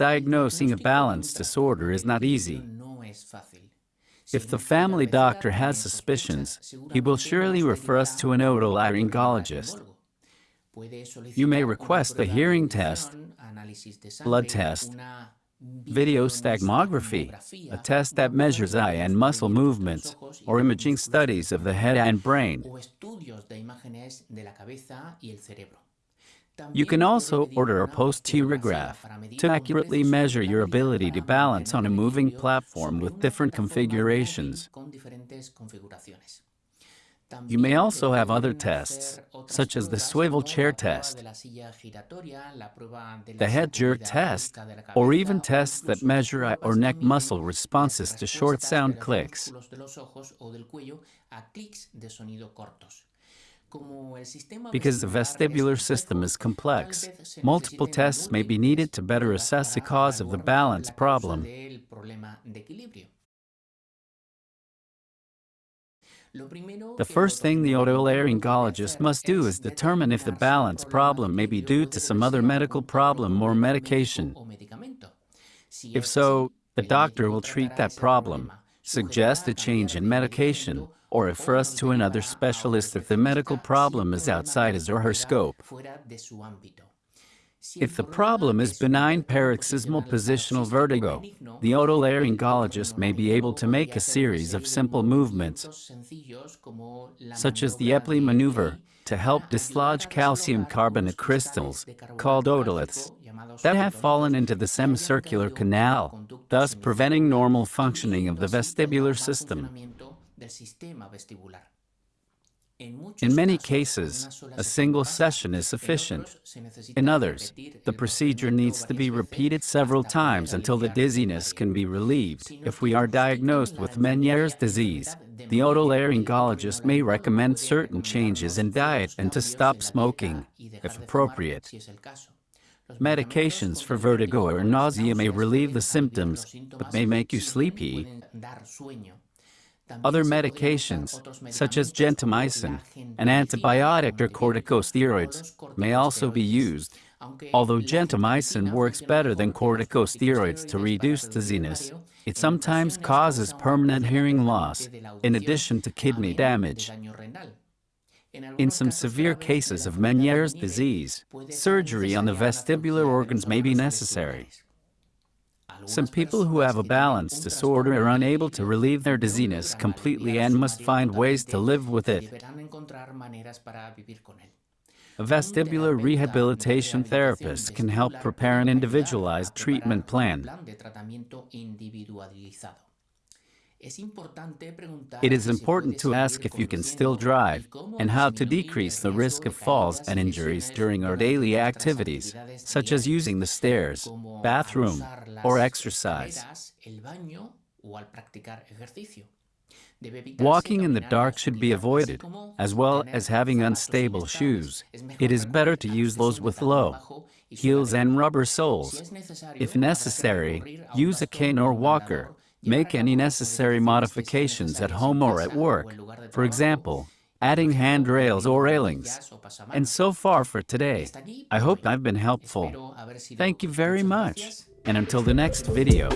Diagnosing a balance disorder is not easy. If the family doctor has suspicions, he will surely refer us to an otolaryngologist. You may request a hearing test, blood test, video nystagmography, a test that measures eye and muscle movements, or imaging studies of the head and brain. You can also order a posturograph to accurately measure your ability to balance on a moving platform with different configurations. You may also have other tests, such as the swivel chair test, the head jerk test, or even tests that measure eye or neck muscle responses to short sound clicks. Because the vestibular system is complex, multiple tests may be needed to better assess the cause of the balance problem. The first thing the otolaryngologist must do is determine if the balance problem may be due to some other medical problem or medication. If so, the doctor will treat that problem, suggest a change in medication, or refer us to another specialist if the medical problem is outside his or her scope. If the problem is benign paroxysmal positional vertigo, the otolaryngologist may be able to make a series of simple movements, such as the Epley maneuver, to help dislodge calcium carbonate crystals, called otoliths, that have fallen into the semicircular canal, thus preventing normal functioning of the vestibular system. In many cases, a single session is sufficient. In others, the procedure needs to be repeated several times until the dizziness can be relieved. If we are diagnosed with Meniere's disease, the otolaryngologist may recommend certain changes in diet and to stop smoking, if appropriate. Medications for vertigo or nausea may relieve the symptoms, but may make you sleepy. Other medications, such as gentamicin, an antibiotic or corticosteroids, may also be used. Although gentamicin works better than corticosteroids to reduce dizziness, it sometimes causes permanent hearing loss, in addition to kidney damage. In some severe cases of Meniere's disease, surgery on the vestibular organs may be necessary. Some people who have a balance disorder are unable to relieve their dizziness completely and must find ways to live with it. A vestibular rehabilitation therapist can help prepare an individualized treatment plan. It is important to ask if you can still drive and how to decrease the risk of falls and injuries during our daily activities, such as using the stairs, bathroom, or exercise. Walking in the dark should be avoided, as well as having unstable shoes. It is better to use those with low heels and rubber soles. If necessary, use a cane or walker, Make any necessary modifications at home or at work, for example, adding handrails or railings. And so far for today, I hope I've been helpful. Thank you very much, and until the next video.